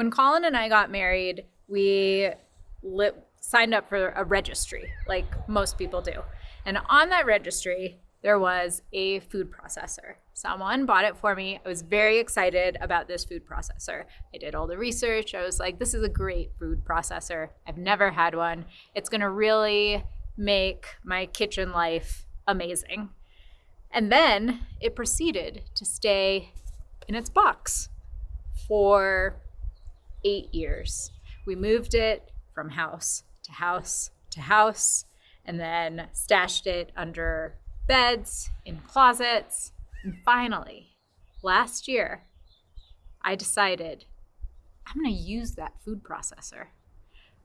When Colin and I got married, we signed up for a registry, like most people do. And on that registry, there was a food processor. Someone bought it for me. I was very excited about this food processor. I did all the research. I was like, this is a great food processor. I've never had one. It's going to really make my kitchen life amazing. And then it proceeded to stay in its box for eight years. We moved it from house to house to house and then stashed it under beds, in closets. And finally, last year, I decided I'm going to use that food processor.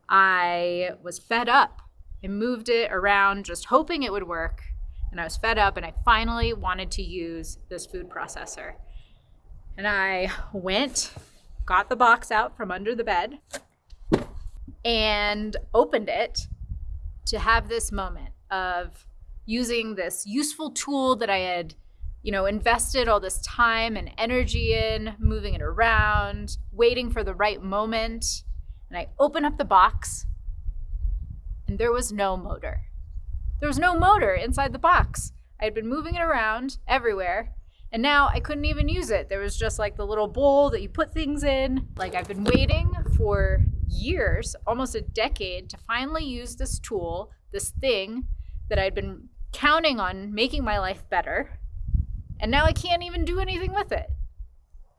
I was fed up. and moved it around just hoping it would work. And I was fed up and I finally wanted to use this food processor. And I went, got the box out from under the bed, and opened it to have this moment of using this useful tool that I had, you know, invested all this time and energy in, moving it around, waiting for the right moment. And I open up the box and there was no motor. There was no motor inside the box. I had been moving it around everywhere and now I couldn't even use it. There was just like the little bowl that you put things in. Like I've been waiting for years, almost a decade, to finally use this tool, this thing that I'd been counting on making my life better. And now I can't even do anything with it.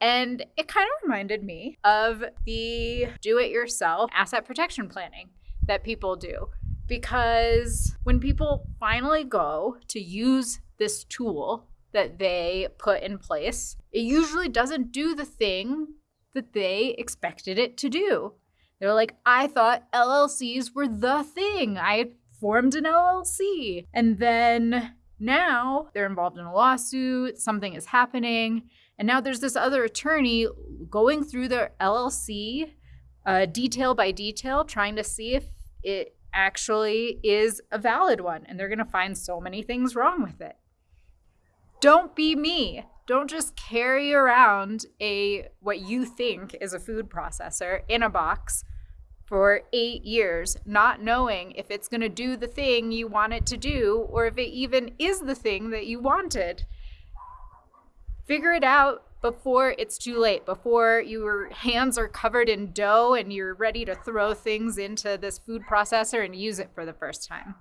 And it kind of reminded me of the do it yourself asset protection planning that people do. Because when people finally go to use this tool that they put in place, it usually doesn't do the thing that they expected it to do. They're like, I thought LLCs were the thing. I formed an LLC. And then now they're involved in a lawsuit, something is happening. And now there's this other attorney going through their LLC uh, detail by detail, trying to see if it actually is a valid one. And they're going to find so many things wrong with it. Don't be me. Don't just carry around a what you think is a food processor in a box for eight years, not knowing if it's going to do the thing you want it to do or if it even is the thing that you wanted. Figure it out before it's too late, before your hands are covered in dough and you're ready to throw things into this food processor and use it for the first time.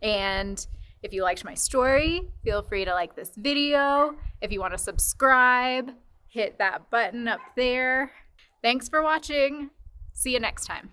And if you liked my story, feel free to like this video. If you want to subscribe, hit that button up there. Thanks for watching. See you next time.